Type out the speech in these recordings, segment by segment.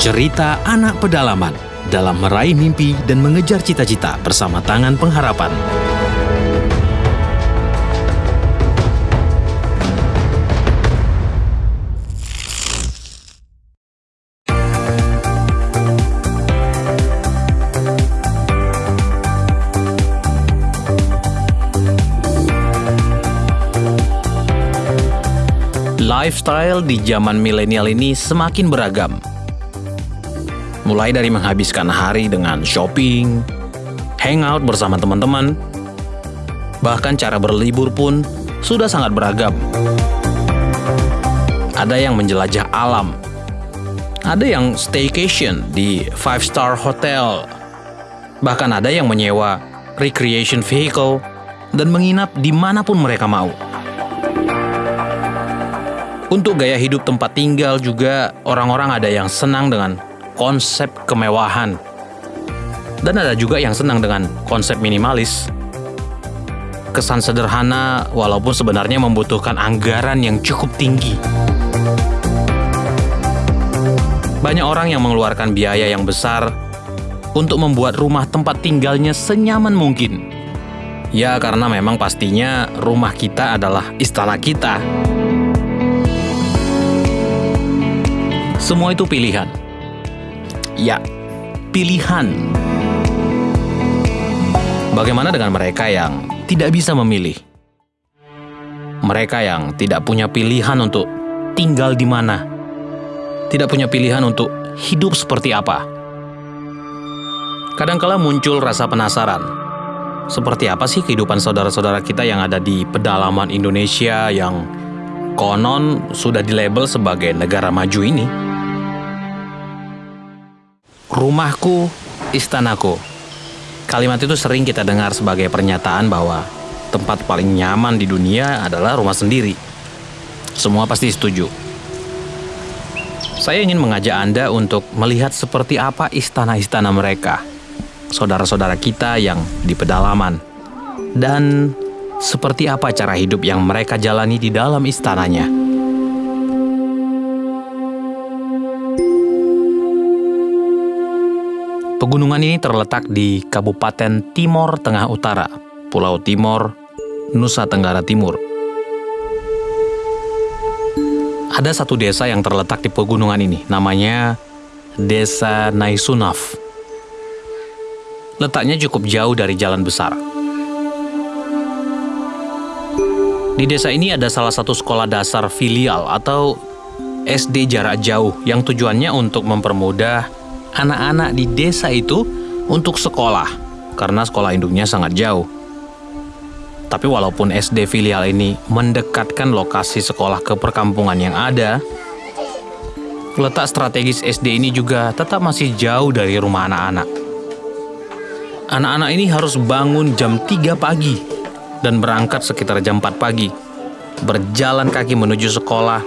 Cerita anak pedalaman dalam meraih mimpi dan mengejar cita-cita bersama tangan pengharapan. Lifestyle di zaman milenial ini semakin beragam. Mulai dari menghabiskan hari dengan shopping, hangout bersama teman-teman, bahkan cara berlibur pun sudah sangat beragam. Ada yang menjelajah alam, ada yang staycation di five star hotel, bahkan ada yang menyewa recreation vehicle dan menginap di mana pun mereka mau. Untuk gaya hidup tempat tinggal juga orang-orang ada yang senang dengan konsep kemewahan. Dan ada juga yang senang dengan konsep minimalis. Kesan sederhana walaupun sebenarnya membutuhkan anggaran yang cukup tinggi. Banyak orang yang mengeluarkan biaya yang besar untuk membuat rumah tempat tinggalnya senyaman mungkin. Ya karena memang pastinya rumah kita adalah istana kita. Semua itu pilihan. Ya, pilihan. Bagaimana dengan mereka yang tidak bisa memilih? Mereka yang tidak punya pilihan untuk tinggal di mana, tidak punya pilihan untuk hidup seperti apa. Kadangkala muncul rasa penasaran. Seperti apa sih kehidupan saudara-saudara kita yang ada di pedalaman Indonesia yang konon sudah dilabel sebagai negara maju ini? Rumahku, istanaku. Kalimat itu sering kita dengar sebagai pernyataan bahwa tempat paling nyaman di dunia adalah rumah sendiri. Semua pasti setuju. Saya ingin mengajak Anda untuk melihat seperti apa istana-istana mereka, saudara-saudara kita yang di pedalaman, dan seperti apa cara hidup yang mereka jalani di dalam istananya. Pegunungan ini terletak di Kabupaten Timor Tengah Utara, Pulau Timor, Nusa Tenggara Timur. Ada satu desa yang terletak di pegunungan ini, namanya Desa Naisunaf. Letaknya cukup jauh dari jalan besar. Di desa ini ada salah satu sekolah dasar filial atau SD jarak jauh yang tujuannya untuk mempermudah anak-anak di desa itu untuk sekolah karena sekolah induknya sangat jauh. Tapi walaupun SD filial ini mendekatkan lokasi sekolah ke perkampungan yang ada, letak strategis SD ini juga tetap masih jauh dari rumah anak-anak. Anak-anak ini harus bangun jam 3 pagi dan berangkat sekitar jam 4 pagi, berjalan kaki menuju sekolah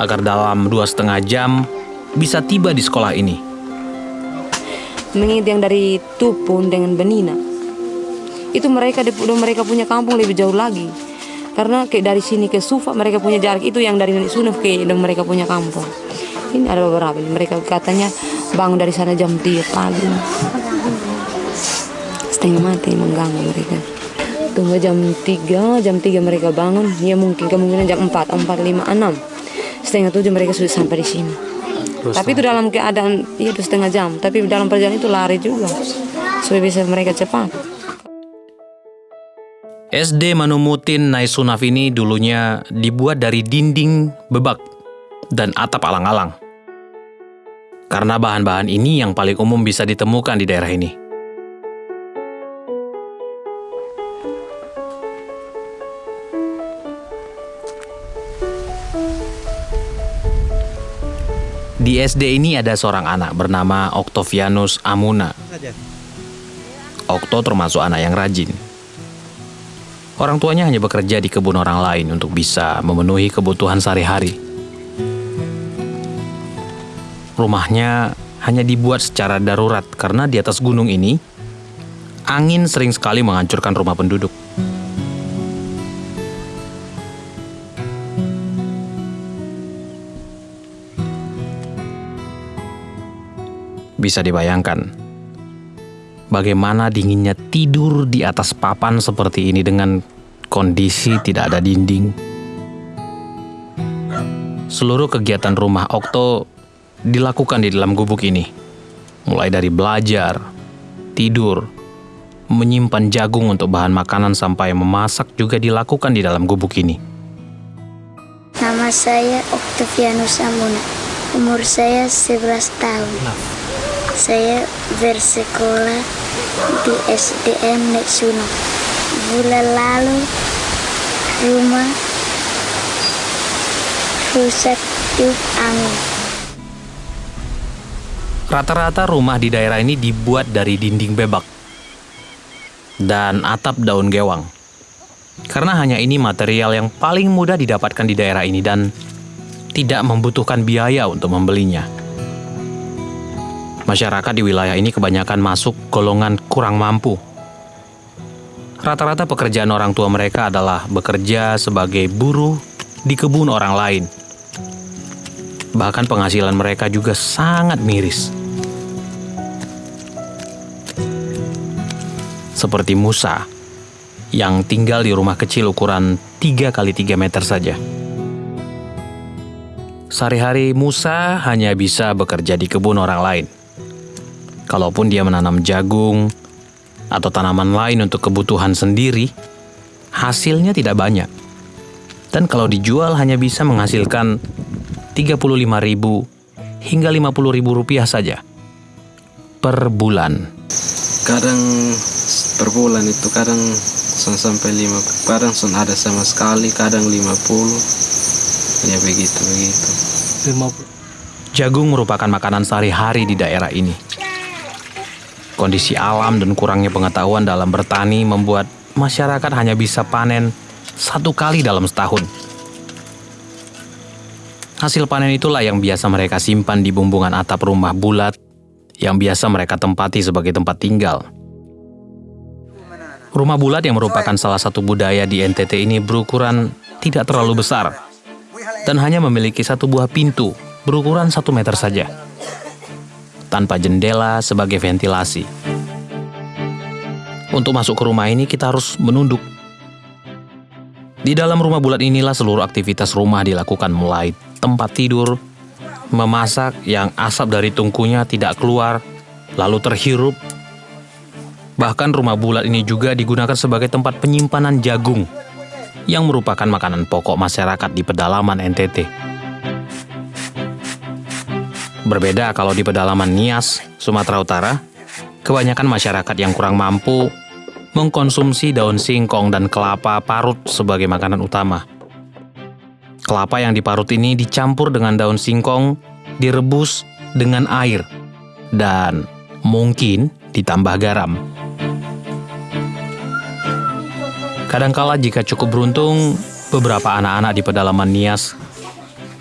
agar dalam dua setengah jam bisa tiba di sekolah ini mengingat yang dari Tupun dengan Benina. Itu mereka mereka punya kampung lebih jauh lagi. Karena kayak dari sini ke Sufa mereka punya jarak itu yang dari Sunuf ke mereka punya kampung. Ini ada beberapa mereka katanya bangun dari sana jam 3 pagi. Setengah mati mengganggu mereka. Tunggu jam 3 jam 3 mereka bangun. Ya mungkin kemungkinan jam 4 4 5 6 setengah 7 mereka sudah sampai di sini tapi itu dalam keadaan ya itu setengah jam. Tapi dalam perjalanan itu lari juga supaya bisa mereka cepat. SD Manumutin Naisunaf ini dulunya dibuat dari dinding bebak dan atap alang-alang. Karena bahan-bahan ini yang paling umum bisa ditemukan di daerah ini. Di SD ini ada seorang anak bernama Octavianus Amuna. Okto termasuk anak yang rajin. Orang tuanya hanya bekerja di kebun orang lain untuk bisa memenuhi kebutuhan sehari-hari. Rumahnya hanya dibuat secara darurat karena di atas gunung ini angin sering sekali menghancurkan rumah penduduk. Bisa dibayangkan bagaimana dinginnya tidur di atas papan seperti ini dengan kondisi tidak ada dinding. Seluruh kegiatan rumah Okto dilakukan di dalam gubuk ini. Mulai dari belajar, tidur, menyimpan jagung untuk bahan makanan sampai memasak juga dilakukan di dalam gubuk ini. Nama saya Oktavianus Amuna. Umur saya 11 tahun. Saya bersekolah di SDN Nek Suno. Bulan lalu rumah rusak tiup angin. Rata-rata rumah di daerah ini dibuat dari dinding bebak dan atap daun gewang. Karena hanya ini material yang paling mudah didapatkan di daerah ini dan tidak membutuhkan biaya untuk membelinya. Masyarakat di wilayah ini kebanyakan masuk golongan kurang mampu. Rata-rata pekerjaan orang tua mereka adalah bekerja sebagai buruh di kebun orang lain. Bahkan penghasilan mereka juga sangat miris. Seperti Musa, yang tinggal di rumah kecil ukuran 3 kali 3 meter saja. Sehari-hari Musa hanya bisa bekerja di kebun orang lain. Kalaupun dia menanam jagung atau tanaman lain untuk kebutuhan sendiri, hasilnya tidak banyak. Dan kalau dijual hanya bisa menghasilkan 35.000 hingga 50.000 rupiah saja per bulan. Kadang per bulan itu kadang son sampai lima kadang son ada sama sekali kadang 50 ya begitu begitu Jagung merupakan makanan sehari-hari di daerah ini. Kondisi alam dan kurangnya pengetahuan dalam bertani membuat masyarakat hanya bisa panen satu kali dalam setahun. Hasil panen itulah yang biasa mereka simpan di bumbungan atap rumah bulat yang biasa mereka tempati sebagai tempat tinggal. Rumah bulat yang merupakan salah satu budaya di NTT ini berukuran tidak terlalu besar dan hanya memiliki satu buah pintu berukuran satu meter saja, tanpa jendela sebagai ventilasi. Untuk masuk ke rumah ini kita harus menunduk. Di dalam rumah bulat inilah seluruh aktivitas rumah dilakukan mulai tempat tidur, memasak yang asap dari tungkunya tidak keluar, lalu terhirup. Bahkan rumah bulat ini juga digunakan sebagai tempat penyimpanan jagung yang merupakan makanan pokok masyarakat di pedalaman NTT. Berbeda kalau di pedalaman Nias, Sumatera Utara, kebanyakan masyarakat yang kurang mampu mengkonsumsi daun singkong dan kelapa parut sebagai makanan utama. Kelapa yang diparut ini dicampur dengan daun singkong, direbus dengan air, dan mungkin ditambah garam. Kadangkala jika cukup beruntung, beberapa anak-anak di pedalaman Nias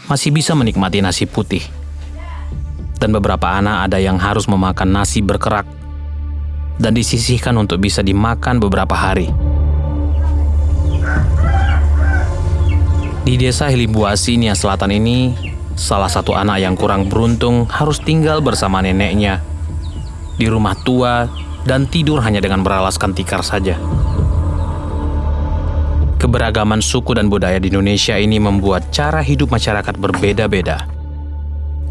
masih bisa menikmati nasi putih. Dan beberapa anak ada yang harus memakan nasi berkerak dan disisihkan untuk bisa dimakan beberapa hari. Di desa Hilimbuasi, Nias Selatan ini, salah satu anak yang kurang beruntung harus tinggal bersama neneknya di rumah tua dan tidur hanya dengan beralaskan tikar saja. Keberagaman suku dan budaya di Indonesia ini membuat cara hidup masyarakat berbeda-beda.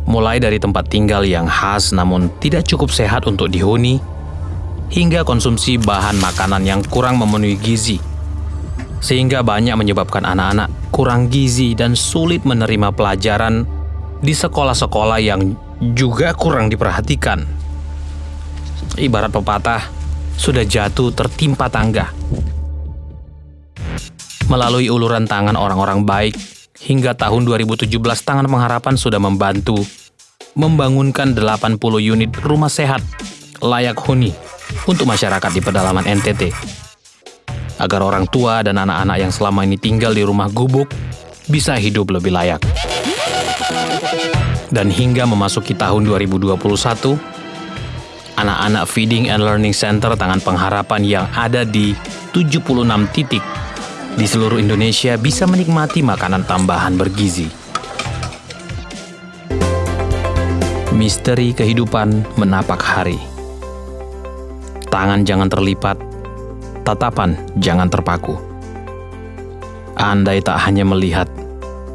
Mulai dari tempat tinggal yang khas namun tidak cukup sehat untuk dihuni, hingga konsumsi bahan makanan yang kurang memenuhi gizi, sehingga banyak menyebabkan anak-anak kurang gizi dan sulit menerima pelajaran di sekolah-sekolah yang juga kurang diperhatikan. Ibarat pepatah, sudah jatuh tertimpa tangga. Melalui uluran tangan orang-orang baik, hingga tahun 2017 Tangan Pengharapan sudah membantu membangunkan 80 unit rumah sehat layak huni untuk masyarakat di pedalaman NTT agar orang tua dan anak-anak yang selama ini tinggal di rumah gubuk bisa hidup lebih layak. Dan hingga memasuki tahun 2021, anak-anak Feeding and Learning Center Tangan Pengharapan yang ada di 76 titik di seluruh Indonesia bisa menikmati makanan tambahan bergizi. Misteri kehidupan menapak hari. Tangan jangan terlipat, tatapan jangan terpaku. Andai tak hanya melihat,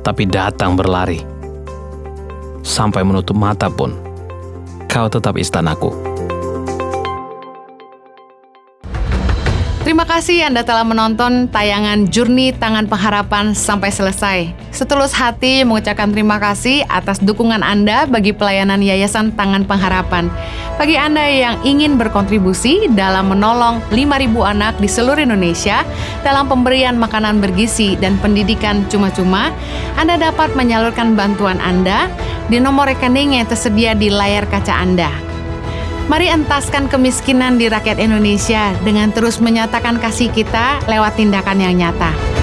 tapi datang berlari. Sampai menutup mata pun, kau tetap istanaku. Terima kasih Anda telah menonton tayangan Jurni Tangan Pengharapan sampai selesai. Setulus hati mengucapkan terima kasih atas dukungan Anda bagi pelayanan Yayasan Tangan Pengharapan. Bagi Anda yang ingin berkontribusi dalam menolong 5.000 anak di seluruh Indonesia dalam pemberian makanan bergizi dan pendidikan cuma-cuma, Anda dapat menyalurkan bantuan Anda di nomor rekening yang tersedia di layar kaca Anda. Mari entaskan kemiskinan di rakyat Indonesia dengan terus menyatakan kasih kita lewat tindakan yang nyata.